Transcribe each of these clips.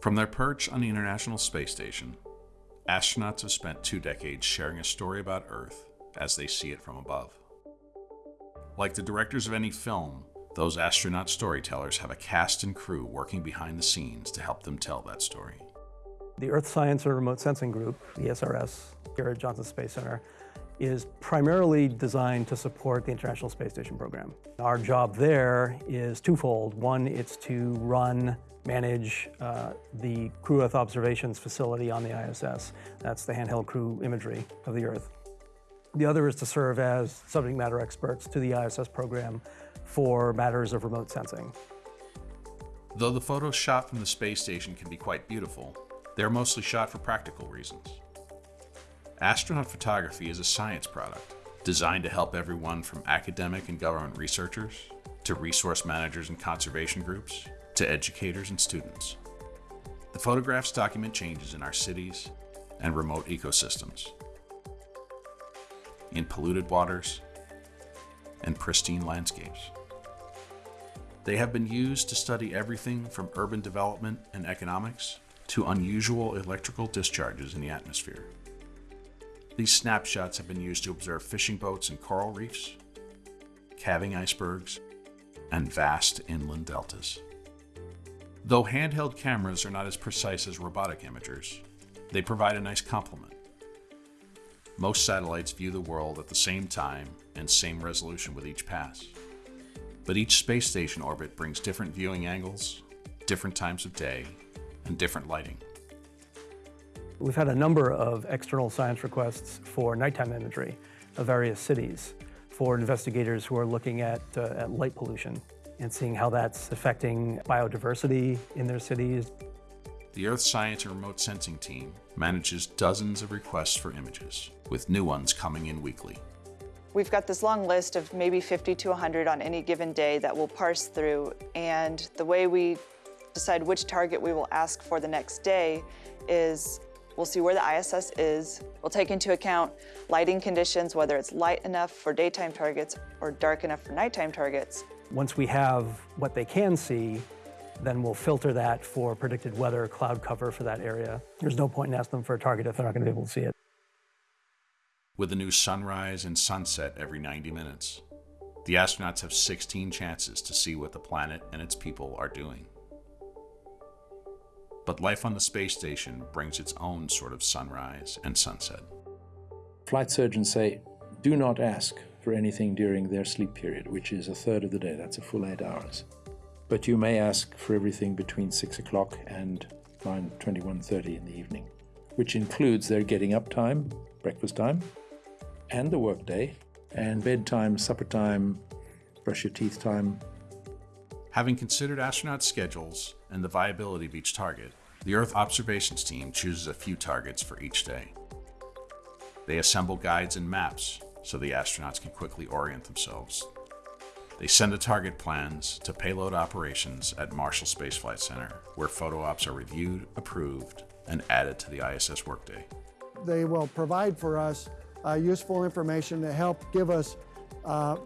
From their perch on the International Space Station, astronauts have spent two decades sharing a story about Earth as they see it from above. Like the directors of any film, those astronaut storytellers have a cast and crew working behind the scenes to help them tell that story. The Earth Science and Remote Sensing Group, the ESRS, here at Johnson Space Center, is primarily designed to support the International Space Station program. Our job there is twofold. One, it's to run, manage uh, the Crew Earth Observations facility on the ISS. That's the handheld crew imagery of the Earth. The other is to serve as subject matter experts to the ISS program for matters of remote sensing. Though the photos shot from the space station can be quite beautiful, they're mostly shot for practical reasons. Astronaut photography is a science product designed to help everyone from academic and government researchers to resource managers and conservation groups to educators and students. The photographs document changes in our cities and remote ecosystems, in polluted waters and pristine landscapes. They have been used to study everything from urban development and economics to unusual electrical discharges in the atmosphere. These snapshots have been used to observe fishing boats and coral reefs, calving icebergs, and vast inland deltas. Though handheld cameras are not as precise as robotic imagers, they provide a nice complement. Most satellites view the world at the same time and same resolution with each pass. But each space station orbit brings different viewing angles, different times of day, and different lighting. We've had a number of external science requests for nighttime imagery of various cities for investigators who are looking at, uh, at light pollution and seeing how that's affecting biodiversity in their cities. The Earth Science and Remote Sensing team manages dozens of requests for images, with new ones coming in weekly. We've got this long list of maybe 50 to 100 on any given day that we'll parse through, and the way we decide which target we will ask for the next day is we'll see where the ISS is. We'll take into account lighting conditions, whether it's light enough for daytime targets or dark enough for nighttime targets. Once we have what they can see, then we'll filter that for predicted weather, cloud cover for that area. There's no point in asking them for a target if they're not going to be able to see it. With a new sunrise and sunset every 90 minutes, the astronauts have 16 chances to see what the planet and its people are doing. But life on the space station brings its own sort of sunrise and sunset. Flight surgeons say, do not ask for anything during their sleep period, which is a third of the day. That's a full eight hours. But you may ask for everything between 6 o'clock and 9, 21.30 in the evening, which includes their getting up time, breakfast time, and the workday, and bedtime, supper time, brush your teeth time. Having considered astronaut schedules and the viability of each target, the Earth observations team chooses a few targets for each day. They assemble guides and maps so the astronauts can quickly orient themselves. They send the target plans to payload operations at Marshall Space Flight Center, where photo ops are reviewed, approved, and added to the ISS workday. They will provide for us uh, useful information to help give us uh,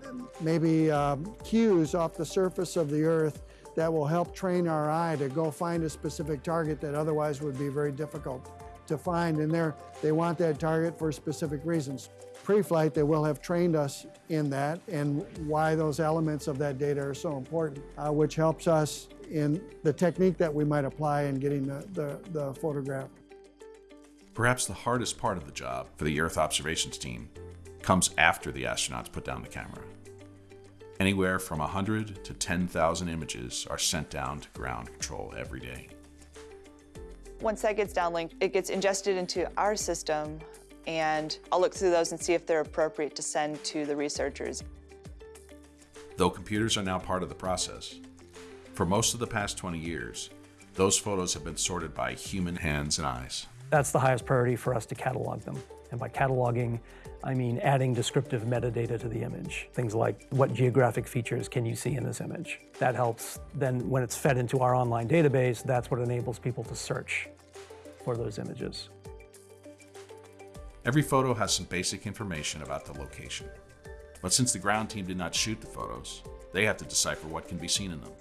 maybe um, cues off the surface of the Earth that will help train our eye to go find a specific target that otherwise would be very difficult to find. And there, they want that target for specific reasons pre-flight, they will have trained us in that and why those elements of that data are so important, uh, which helps us in the technique that we might apply in getting the, the, the photograph. Perhaps the hardest part of the job for the Earth observations team comes after the astronauts put down the camera. Anywhere from 100 to 10,000 images are sent down to ground control every day. Once that gets downlinked, it gets ingested into our system and I'll look through those and see if they're appropriate to send to the researchers. Though computers are now part of the process, for most of the past 20 years, those photos have been sorted by human hands and eyes. That's the highest priority for us to catalog them. And by cataloging, I mean adding descriptive metadata to the image. Things like what geographic features can you see in this image? That helps then when it's fed into our online database, that's what enables people to search for those images. Every photo has some basic information about the location. But since the ground team did not shoot the photos, they have to decipher what can be seen in them.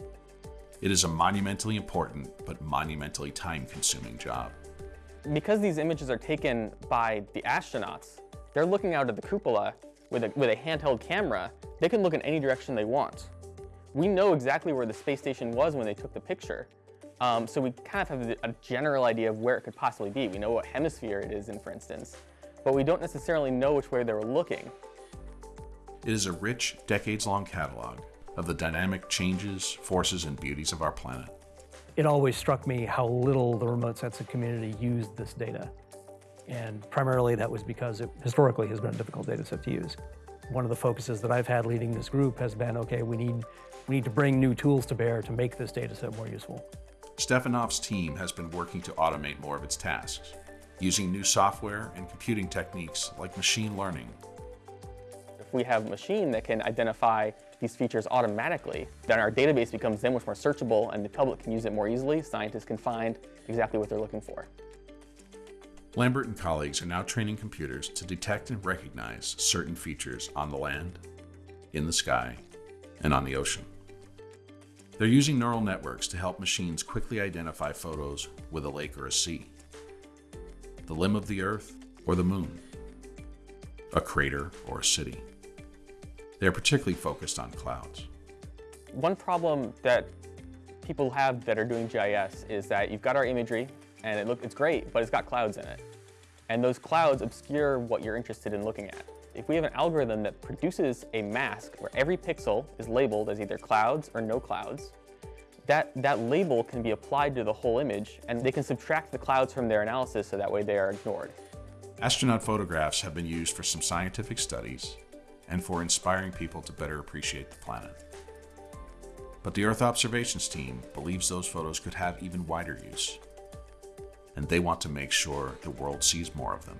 It is a monumentally important but monumentally time consuming job. Because these images are taken by the astronauts, they're looking out at the cupola with a, with a handheld camera. They can look in any direction they want. We know exactly where the space station was when they took the picture. Um, so we kind of have a general idea of where it could possibly be. We know what hemisphere it is in, for instance, but we don't necessarily know which way they were looking. It is a rich, decades long catalog of the dynamic changes, forces, and beauties of our planet. It always struck me how little the remote sensing community used this data. And primarily that was because it historically has been a difficult data set to use. One of the focuses that I've had leading this group has been, okay, we need, we need to bring new tools to bear to make this data set more useful. Stefanov's team has been working to automate more of its tasks, using new software and computing techniques like machine learning. If we have a machine that can identify these features automatically, then our database becomes then much more searchable and the public can use it more easily. Scientists can find exactly what they're looking for. Lambert and colleagues are now training computers to detect and recognize certain features on the land, in the sky, and on the ocean. They're using neural networks to help machines quickly identify photos with a lake or a sea, the limb of the Earth or the moon, a crater or a city. They're particularly focused on clouds. One problem that people have that are doing GIS is that you've got our imagery and it look, it's great, but it's got clouds in it. And those clouds obscure what you're interested in looking at. If we have an algorithm that produces a mask where every pixel is labeled as either clouds or no clouds, that, that label can be applied to the whole image and they can subtract the clouds from their analysis so that way they are ignored. Astronaut photographs have been used for some scientific studies and for inspiring people to better appreciate the planet. But the Earth observations team believes those photos could have even wider use, and they want to make sure the world sees more of them.